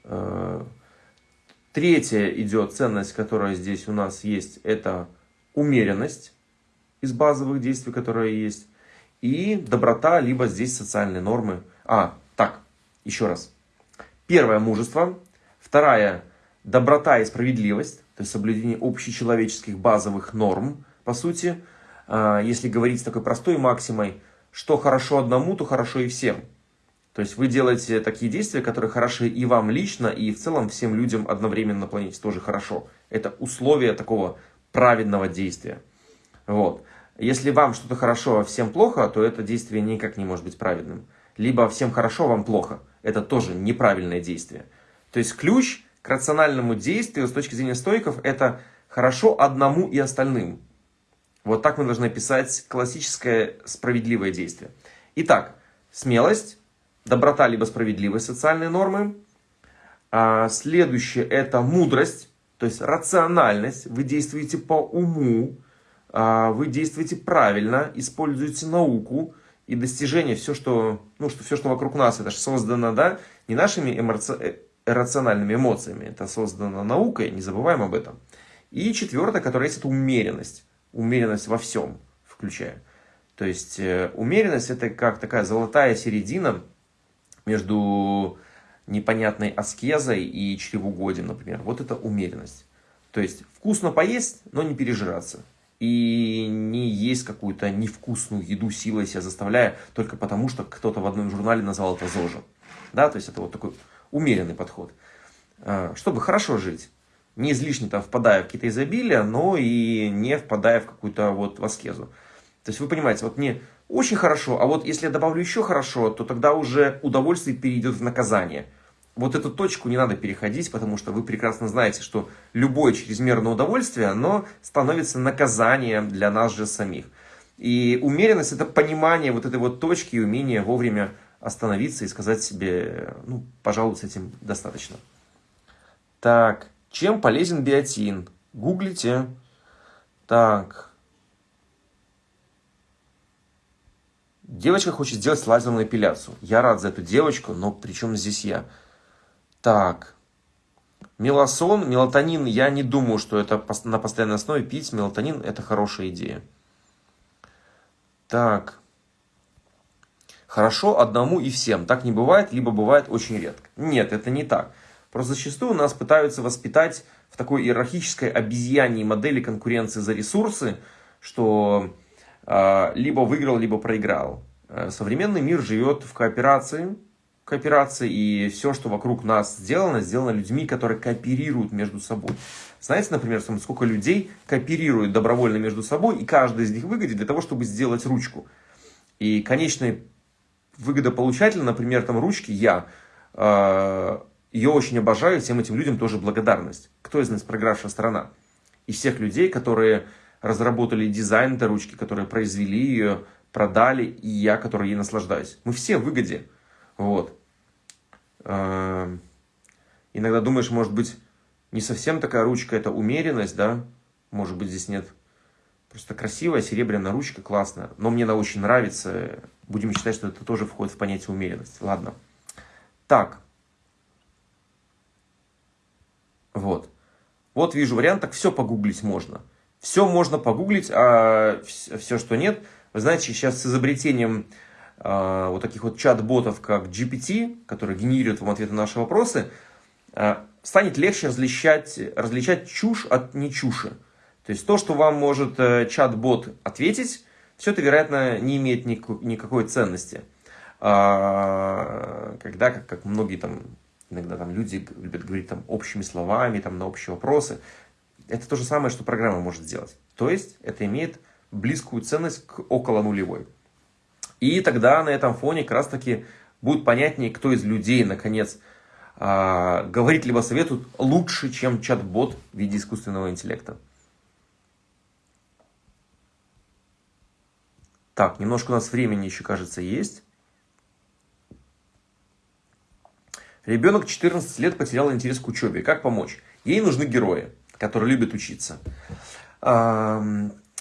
э, третья идет ценность, которая здесь у нас есть, это умеренность из базовых действий, которые есть, и доброта, либо здесь социальные нормы. А, так, еще раз. Первое – мужество. Вторая – доброта и справедливость, то есть соблюдение общечеловеческих базовых норм, по сути – а, если говорить с такой простой максимой, что хорошо одному, то хорошо и всем. То есть вы делаете такие действия, которые хороши и вам лично, и в целом всем людям одновременно на планете тоже хорошо. Это условие такого праведного действия. Вот. Если вам что-то хорошо, а всем плохо, то это действие никак не может быть праведным. Либо всем хорошо, вам плохо. Это тоже неправильное действие. То есть ключ к рациональному действию с точки зрения стойков это хорошо одному и остальным. Вот так мы должны описать классическое справедливое действие. Итак, смелость, доброта либо справедливость, социальные нормы. А следующее это мудрость, то есть рациональность. Вы действуете по уму, вы действуете правильно, используете науку и достижение, все, что, ну, что, все, что вокруг нас, это же создано да, не нашими эмоци... Э, рациональными эмоциями, это создано наукой, не забываем об этом. И четвертое, которое есть, это умеренность умеренность во всем включая. То есть э, умеренность это как такая золотая середина между непонятной аскезой и чревоугодием, например. Вот это умеренность. То есть вкусно поесть, но не пережираться. И не есть какую-то невкусную еду силой себя заставляя, только потому что кто-то в одном журнале назвал это ЗОЖем. Да, то есть это вот такой умеренный подход. А, чтобы хорошо жить не излишне там впадая в какие-то изобилия, но и не впадая в какую-то вот в аскезу. То есть вы понимаете, вот не очень хорошо, а вот если я добавлю еще хорошо, то тогда уже удовольствие перейдет в наказание. Вот эту точку не надо переходить, потому что вы прекрасно знаете, что любое чрезмерное удовольствие, оно становится наказанием для нас же самих. И умеренность – это понимание вот этой вот точки и умение вовремя остановиться и сказать себе, ну, пожалуй, с этим достаточно. Так, чем полезен биотин? Гуглите. Так. Девочка хочет сделать лазерную эпиляцию. Я рад за эту девочку, но при чем здесь я? Так. Меласон, мелатонин, я не думаю, что это на постоянной основе пить. Мелатонин – это хорошая идея. Так. Хорошо одному и всем. Так не бывает, либо бывает очень редко. Нет, это не так. Просто зачастую нас пытаются воспитать в такой иерархической обезьяньей модели конкуренции за ресурсы, что э, либо выиграл, либо проиграл. Э, современный мир живет в кооперации, кооперации, и все, что вокруг нас сделано, сделано людьми, которые кооперируют между собой. Знаете, например, сколько людей кооперируют добровольно между собой, и каждый из них выгодит для того, чтобы сделать ручку. И конечный выгодополучатель, например, там ручки, я, э, ее очень обожаю, всем этим людям тоже благодарность. Кто из нас проигравшая сторона? Из всех людей, которые разработали дизайн этой ручки, которые произвели ее, продали, и я, который ей наслаждаюсь. Мы все в выгоде. Вот. Иногда думаешь, может быть, не совсем такая ручка, это умеренность, да? Может быть, здесь нет. Просто красивая серебряная ручка, классная. Но мне она очень нравится. Будем считать, что это тоже входит в понятие умеренность. Ладно. Так. Вот. Вот вижу вариант, так все погуглить можно. Все можно погуглить, а все, что нет. Вы знаете, сейчас с изобретением вот таких вот чат-ботов, как GPT, которые генерируют вам ответы на наши вопросы, э, станет легче различать, различать чушь от нечуши. То есть то, что вам может э, чат-бот ответить, все это, вероятно, не имеет никакой ценности. А, когда, как, как многие там, иногда там люди любят говорить там общими словами, там на общие вопросы, это то же самое, что программа может сделать. То есть это имеет близкую ценность к около нулевой. И тогда на этом фоне как раз таки будет понятнее, кто из людей, наконец, а, говорит либо советует лучше, чем чат-бот в виде искусственного интеллекта. Так, немножко у нас времени еще, кажется, есть. Ребенок 14 лет потерял интерес к учебе. Как помочь? Ей нужны герои, которые любят учиться.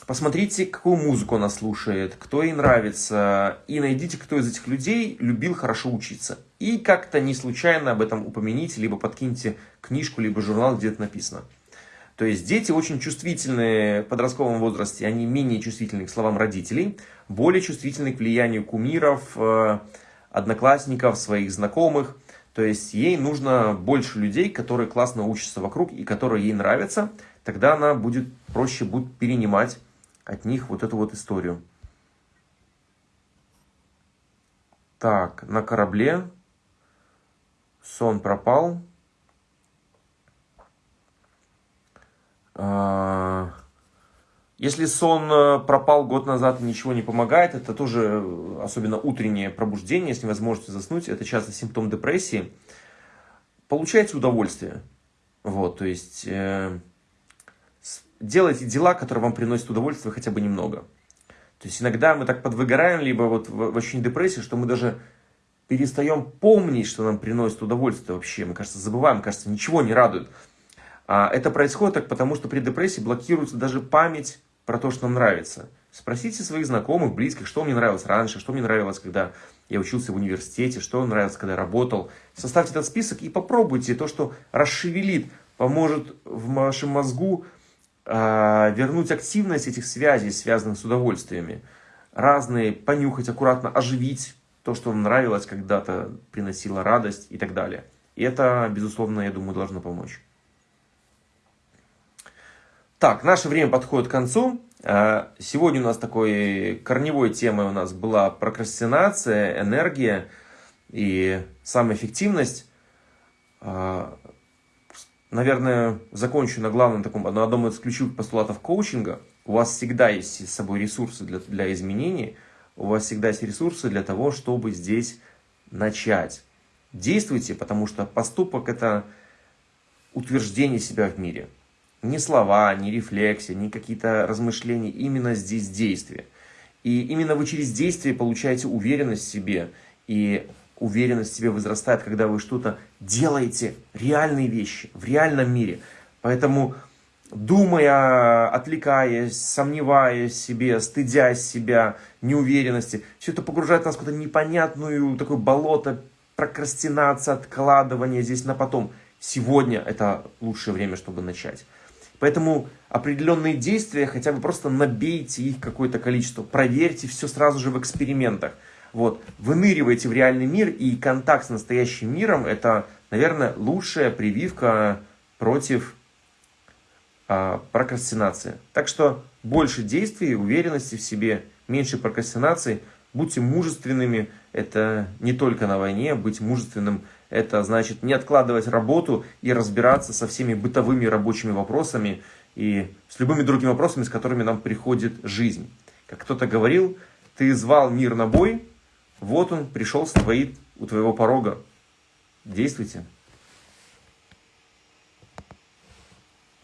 Посмотрите, какую музыку она слушает, кто ей нравится, и найдите, кто из этих людей любил хорошо учиться. И как-то не случайно об этом упомяните, либо подкиньте книжку, либо журнал, где это написано. То есть дети очень чувствительны в подростковом возрасте, они менее чувствительны к словам родителей, более чувствительны к влиянию кумиров, э, одноклассников, своих знакомых. То есть ей нужно больше людей, которые классно учатся вокруг и которые ей нравятся. Тогда она будет проще будет перенимать от них вот эту вот историю. Так, на корабле. Сон пропал. А, если сон э, пропал год назад и ничего не помогает, это тоже, э, особенно утреннее пробуждение, с невозможностью заснуть, это часто симптом депрессии. Получайте удовольствие. Вот, то есть, э, делайте дела, которые вам приносят удовольствие хотя бы немного. То есть иногда мы так подвыгораем, либо вот в, ощущении депрессии, что мы даже перестаем помнить, что нам приносит удовольствие вообще. Мы, кажется, забываем, кажется, ничего не радует. А это происходит так, потому что при депрессии блокируется даже память про то, что нам нравится. Спросите своих знакомых, близких, что мне нравилось раньше, что мне нравилось, когда я учился в университете, что мне нравилось, когда я работал. Составьте этот список и попробуйте то, что расшевелит, поможет в вашем мозгу вернуть активность этих связей, связанных с удовольствиями. Разные, понюхать, аккуратно оживить то, что вам нравилось когда-то, приносило радость и так далее. И это, безусловно, я думаю, должно помочь. Так, наше время подходит к концу. А, сегодня у нас такой корневой темой у нас была прокрастинация, энергия и самоэффективность. Наверное, закончу на главном таком, на одном из ключевых постулатов коучинга. У вас всегда есть с собой ресурсы для, для изменений. у вас всегда есть ресурсы для того, чтобы здесь начать. Действуйте, потому что поступок – это утверждение себя в мире. Не слова, не рефлексия, не какие-то размышления, именно здесь действие. И именно вы через действие получаете уверенность в себе, и уверенность в себе возрастает, когда вы что-то делаете, реальные вещи, в реальном мире. Поэтому, думая, отвлекаясь, сомневаясь себе, стыдясь себя, неуверенности, все это погружает нас в какую-то непонятную такое болото, прокрастинация, откладывание здесь на потом. Сегодня это лучшее время, чтобы начать. Поэтому определенные действия, хотя бы просто набейте их какое-то количество, проверьте все сразу же в экспериментах. Вот, выныривайте в реальный мир, и контакт с настоящим миром – это, наверное, лучшая прививка против а, прокрастинации. Так что больше действий, уверенности в себе, меньше прокрастинации. Будьте мужественными. Это не только на войне. Быть мужественным – это значит не откладывать работу и разбираться со всеми бытовыми рабочими вопросами и с любыми другими вопросами, с которыми нам приходит жизнь. Как кто-то говорил, ты звал мир на бой, вот он пришел, стоит у твоего порога. Действуйте.